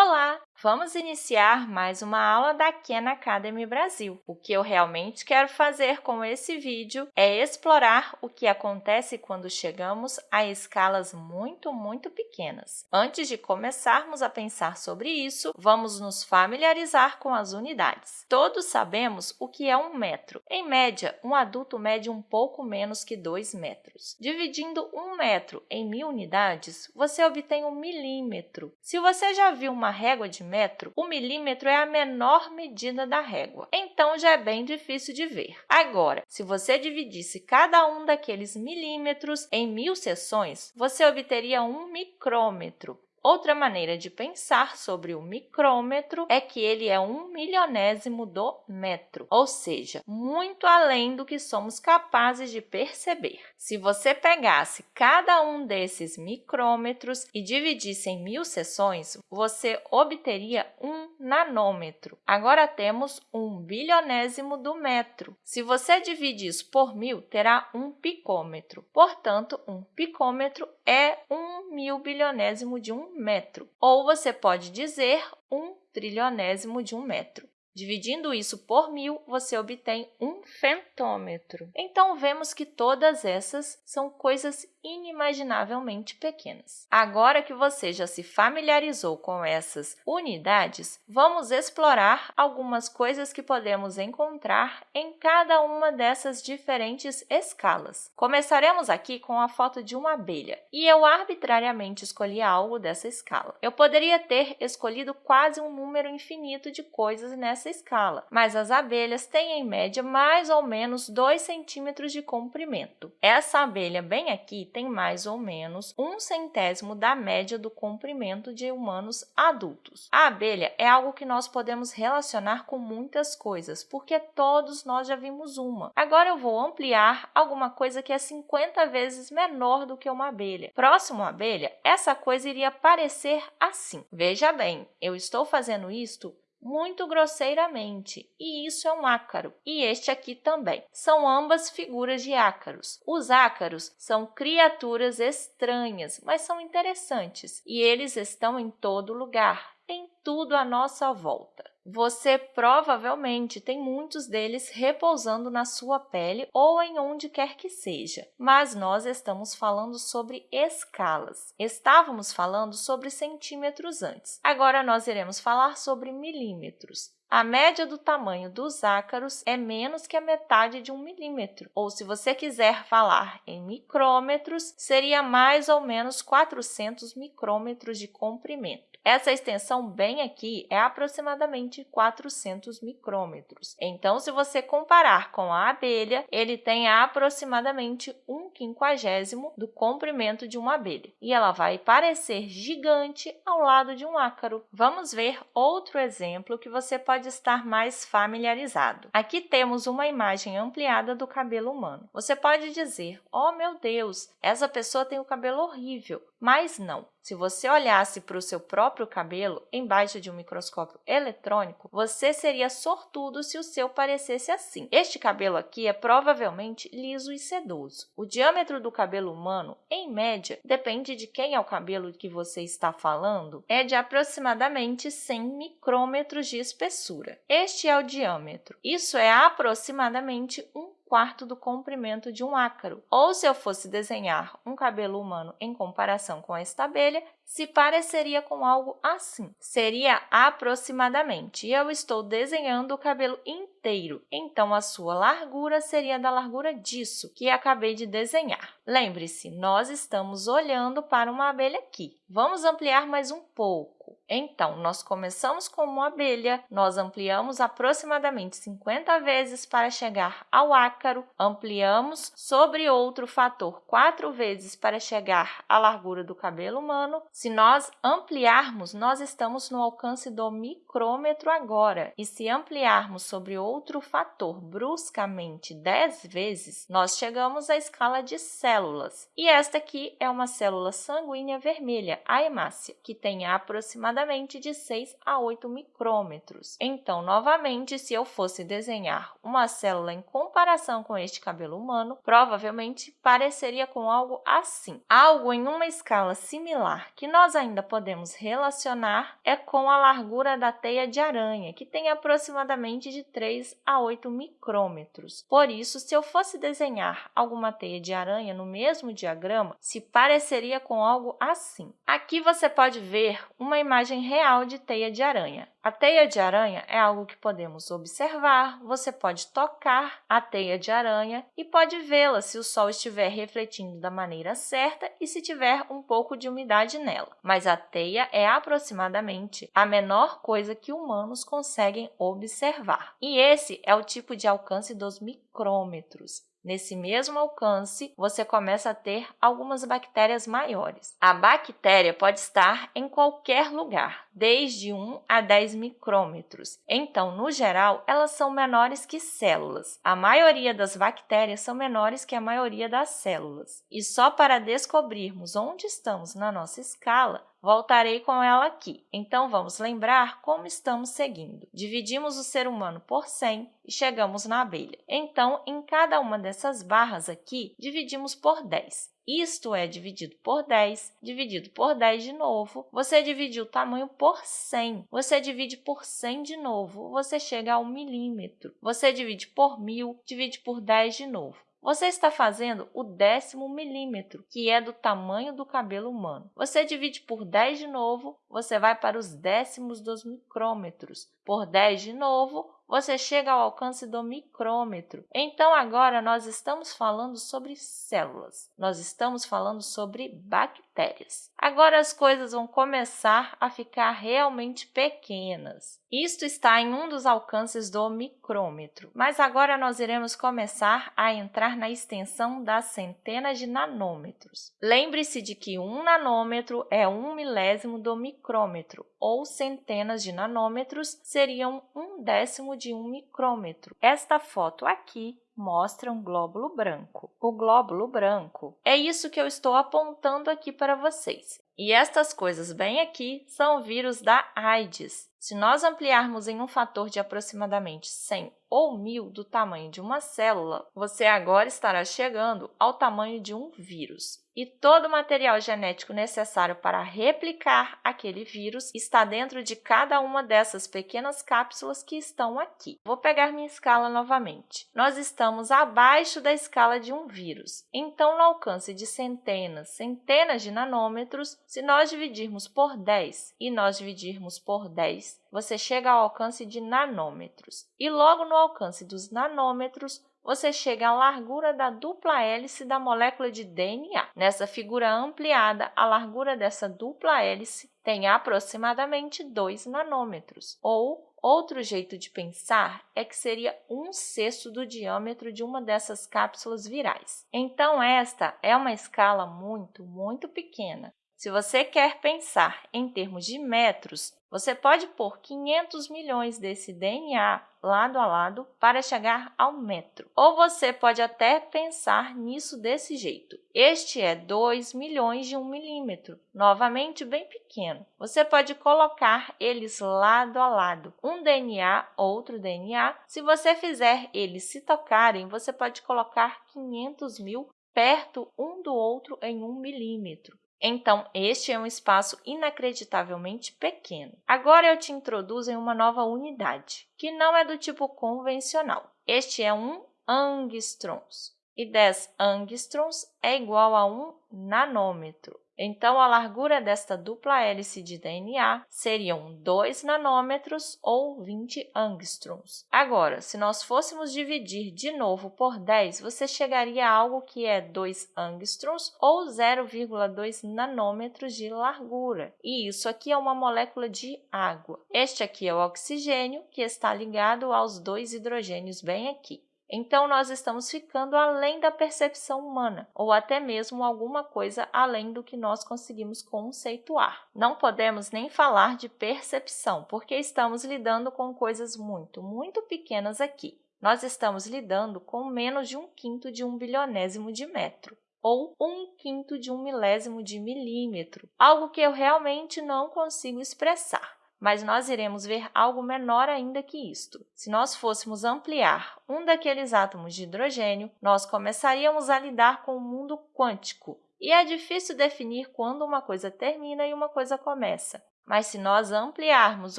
Olá! Vamos iniciar mais uma aula da Khan Academy Brasil. O que eu realmente quero fazer com esse vídeo é explorar o que acontece quando chegamos a escalas muito, muito pequenas. Antes de começarmos a pensar sobre isso, vamos nos familiarizar com as unidades. Todos sabemos o que é um metro. Em média, um adulto mede um pouco menos que 2 metros. Dividindo um metro em mil unidades, você obtém um milímetro. Se você já viu uma régua de metro, o milímetro é a menor medida da régua, então já é bem difícil de ver. Agora, se você dividisse cada um daqueles milímetros em mil seções, você obteria um micrômetro. Outra maneira de pensar sobre o micrômetro é que ele é um milionésimo do metro, ou seja, muito além do que somos capazes de perceber. Se você pegasse cada um desses micrômetros e dividisse em mil seções, você obteria um nanômetro. Agora temos um bilionésimo do metro. Se você divide isso por mil, terá um picômetro. Portanto, um picômetro é um mil bilionésimo de um metro. Ou você pode dizer um trilionésimo de um metro. Dividindo isso por mil, você obtém um fentômetro. Então, vemos que todas essas são coisas inimaginavelmente pequenas. Agora que você já se familiarizou com essas unidades, vamos explorar algumas coisas que podemos encontrar em cada uma dessas diferentes escalas. Começaremos aqui com a foto de uma abelha, e eu arbitrariamente escolhi algo dessa escala. Eu poderia ter escolhido quase um número infinito de coisas nessa escala, mas as abelhas têm, em média, mais ou menos 2 centímetros de comprimento. Essa abelha bem aqui tem mais ou menos um centésimo da média do comprimento de humanos adultos. A abelha é algo que nós podemos relacionar com muitas coisas, porque todos nós já vimos uma. Agora eu vou ampliar alguma coisa que é 50 vezes menor do que uma abelha. Próximo à abelha, essa coisa iria parecer assim. Veja bem, eu estou fazendo isto muito grosseiramente, e isso é um ácaro, e este aqui também. São ambas figuras de ácaros. Os ácaros são criaturas estranhas, mas são interessantes, e eles estão em todo lugar, em tudo à nossa volta. Você provavelmente tem muitos deles repousando na sua pele ou em onde quer que seja, mas nós estamos falando sobre escalas. Estávamos falando sobre centímetros antes, agora nós iremos falar sobre milímetros. A média do tamanho dos ácaros é menos que a metade de um milímetro, ou se você quiser falar em micrômetros, seria mais ou menos 400 micrômetros de comprimento. Essa extensão bem aqui é aproximadamente 400 micrômetros. Então, se você comparar com a abelha, ele tem aproximadamente um quinquagésimo do comprimento de uma abelha, e ela vai parecer gigante ao lado de um ácaro. Vamos ver outro exemplo que você pode estar mais familiarizado. Aqui temos uma imagem ampliada do cabelo humano. Você pode dizer, oh meu Deus, essa pessoa tem o cabelo horrível, mas não. Se você olhasse para o seu próprio cabelo embaixo de um microscópio eletrônico, você seria sortudo se o seu parecesse assim. Este cabelo aqui é provavelmente liso e sedoso. O diâmetro do cabelo humano, em média, depende de quem é o cabelo que você está falando, é de aproximadamente 100 micrômetros de espessura. Este é o diâmetro. Isso é aproximadamente um quarto do comprimento de um ácaro. Ou se eu fosse desenhar um cabelo humano em comparação com esta abelha, se pareceria com algo assim. Seria aproximadamente, eu estou desenhando o cabelo inteiro, então a sua largura seria da largura disso que acabei de desenhar. Lembre-se, nós estamos olhando para uma abelha aqui. Vamos ampliar mais um pouco. Então, nós começamos como uma abelha, nós ampliamos aproximadamente 50 vezes para chegar ao ácaro, ampliamos sobre outro fator quatro vezes para chegar à largura do cabelo humano. Se nós ampliarmos, nós estamos no alcance do micrômetro agora. E se ampliarmos sobre outro fator bruscamente 10 vezes, nós chegamos à escala de células. E esta aqui é uma célula sanguínea vermelha, a hemácia, que tem aproximadamente de 6 a 8 micrômetros. Então, novamente, se eu fosse desenhar uma célula em comparação com este cabelo humano, provavelmente pareceria com algo assim. Algo em uma escala similar que nós ainda podemos relacionar é com a largura da teia de aranha, que tem aproximadamente de 3 a 8 micrômetros. Por isso, se eu fosse desenhar alguma teia de aranha no mesmo diagrama, se pareceria com algo assim. Aqui você pode ver uma imagem real de teia de aranha. A teia de aranha é algo que podemos observar, você pode tocar a teia de aranha e pode vê-la se o sol estiver refletindo da maneira certa e se tiver um pouco de umidade nela. Mas a teia é aproximadamente a menor coisa que humanos conseguem observar. E esse é o tipo de alcance dos micrômetros. Nesse mesmo alcance, você começa a ter algumas bactérias maiores. A bactéria pode estar em qualquer lugar, desde 1 a 10 micrômetros. Então, no geral, elas são menores que células. A maioria das bactérias são menores que a maioria das células. E só para descobrirmos onde estamos na nossa escala, Voltarei com ela aqui. Então, vamos lembrar como estamos seguindo. Dividimos o ser humano por 100 e chegamos na abelha. Então, em cada uma dessas barras aqui, dividimos por 10. Isto é dividido por 10, dividido por 10 de novo. Você divide o tamanho por 100. Você divide por 100 de novo, você chega a 1 milímetro. Você divide por 1000, divide por 10 de novo. Você está fazendo o décimo milímetro, que é do tamanho do cabelo humano. Você divide por 10 de novo, você vai para os décimos dos micrômetros. Por 10 de novo, você chega ao alcance do micrômetro. Então, agora nós estamos falando sobre células, nós estamos falando sobre bactérias. Agora as coisas vão começar a ficar realmente pequenas. Isto está em um dos alcances do micrômetro, mas agora nós iremos começar a entrar na extensão das centenas de nanômetros. Lembre-se de que um nanômetro é um milésimo do micrômetro, ou centenas de nanômetros seriam um décimo de um micrômetro. Esta foto aqui mostra um glóbulo branco. O glóbulo branco é isso que eu estou apontando aqui para vocês. E estas coisas bem aqui são vírus da AIDS. Se nós ampliarmos em um fator de aproximadamente 100 ou 1000 do tamanho de uma célula, você agora estará chegando ao tamanho de um vírus. E todo o material genético necessário para replicar aquele vírus está dentro de cada uma dessas pequenas cápsulas que estão aqui. Vou pegar minha escala novamente. Nós estamos abaixo da escala de um vírus. Então, no alcance de centenas, centenas de nanômetros, se nós dividirmos por 10 e nós dividirmos por 10, você chega ao alcance de nanômetros. E logo no alcance dos nanômetros, você chega à largura da dupla hélice da molécula de DNA. Nessa figura ampliada, a largura dessa dupla hélice tem aproximadamente 2 nanômetros, ou Outro jeito de pensar é que seria um sexto do diâmetro de uma dessas cápsulas virais. Então, esta é uma escala muito, muito pequena, se você quer pensar em termos de metros, você pode pôr 500 milhões desse DNA lado a lado para chegar ao metro. Ou você pode até pensar nisso desse jeito. Este é 2 milhões de 1 milímetro, novamente bem pequeno. Você pode colocar eles lado a lado, um DNA, outro DNA. Se você fizer eles se tocarem, você pode colocar 500 mil perto um do outro em 1 milímetro. Então, este é um espaço inacreditavelmente pequeno. Agora eu te introduzo em uma nova unidade, que não é do tipo convencional. Este é um angstrons, e 10 angstroms é igual a 1 nanômetro. Então, a largura desta dupla hélice de DNA seriam 2 nanômetros ou 20 angstroms. Agora, se nós fôssemos dividir de novo por 10, você chegaria a algo que é 2 angstroms ou 0,2 nanômetros de largura. E isso aqui é uma molécula de água. Este aqui é o oxigênio, que está ligado aos dois hidrogênios bem aqui. Então, nós estamos ficando além da percepção humana, ou até mesmo alguma coisa além do que nós conseguimos conceituar. Não podemos nem falar de percepção, porque estamos lidando com coisas muito, muito pequenas aqui. Nós estamos lidando com menos de um quinto de um bilionésimo de metro ou um quinto de um milésimo de milímetro, algo que eu realmente não consigo expressar mas nós iremos ver algo menor ainda que isto. Se nós fôssemos ampliar um daqueles átomos de hidrogênio, nós começaríamos a lidar com o mundo quântico, E é difícil definir quando uma coisa termina e uma coisa começa. Mas se nós ampliarmos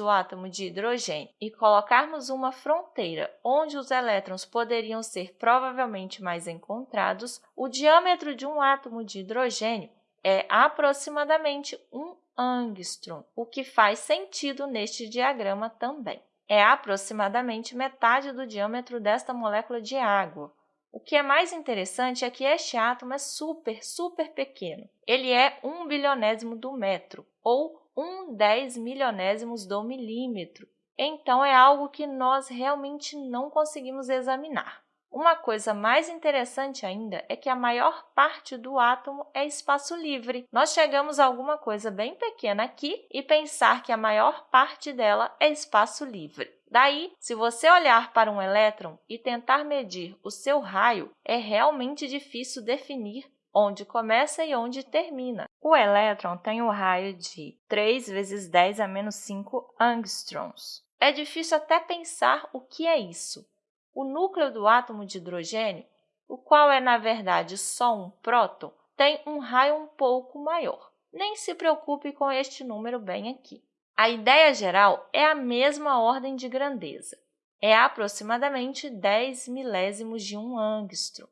o átomo de hidrogênio e colocarmos uma fronteira onde os elétrons poderiam ser provavelmente mais encontrados, o diâmetro de um átomo de hidrogênio é aproximadamente um angstrom, o que faz sentido neste diagrama também. É aproximadamente metade do diâmetro desta molécula de água. O que é mais interessante é que este átomo é super, super pequeno. Ele é um bilionésimo do metro, ou um dez milionésimos do milímetro. Então, é algo que nós realmente não conseguimos examinar. Uma coisa mais interessante ainda é que a maior parte do átomo é espaço livre. Nós chegamos a alguma coisa bem pequena aqui e pensar que a maior parte dela é espaço livre. Daí, se você olhar para um elétron e tentar medir o seu raio, é realmente difícil definir onde começa e onde termina. O elétron tem o raio de 3 vezes 10 a menos 5 angstroms. É difícil até pensar o que é isso. O núcleo do átomo de hidrogênio, o qual é, na verdade, só um próton, tem um raio um pouco maior. Nem se preocupe com este número bem aqui. A ideia geral é a mesma ordem de grandeza. É aproximadamente 10 milésimos de um angstrom.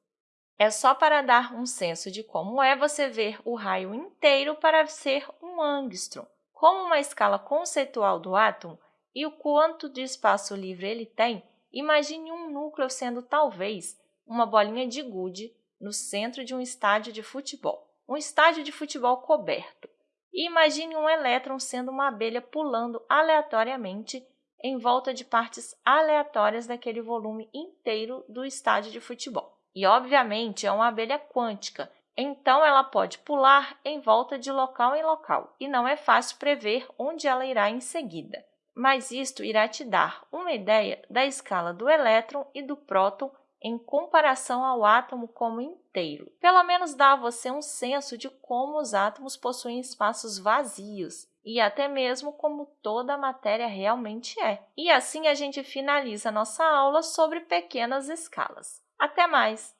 É só para dar um senso de como é você ver o raio inteiro para ser um angstrom. Como uma escala conceitual do átomo e o quanto de espaço livre ele tem, imagine um núcleo sendo talvez uma bolinha de gude no centro de um estádio de futebol, um estádio de futebol coberto. E imagine um elétron sendo uma abelha pulando aleatoriamente em volta de partes aleatórias daquele volume inteiro do estádio de futebol. E, obviamente, é uma abelha quântica, então ela pode pular em volta de local em local, e não é fácil prever onde ela irá em seguida. Mas isto irá te dar uma ideia da escala do elétron e do próton em comparação ao átomo como inteiro. Pelo menos dá a você um senso de como os átomos possuem espaços vazios e até mesmo como toda a matéria realmente é. E assim a gente finaliza nossa aula sobre pequenas escalas. Até mais!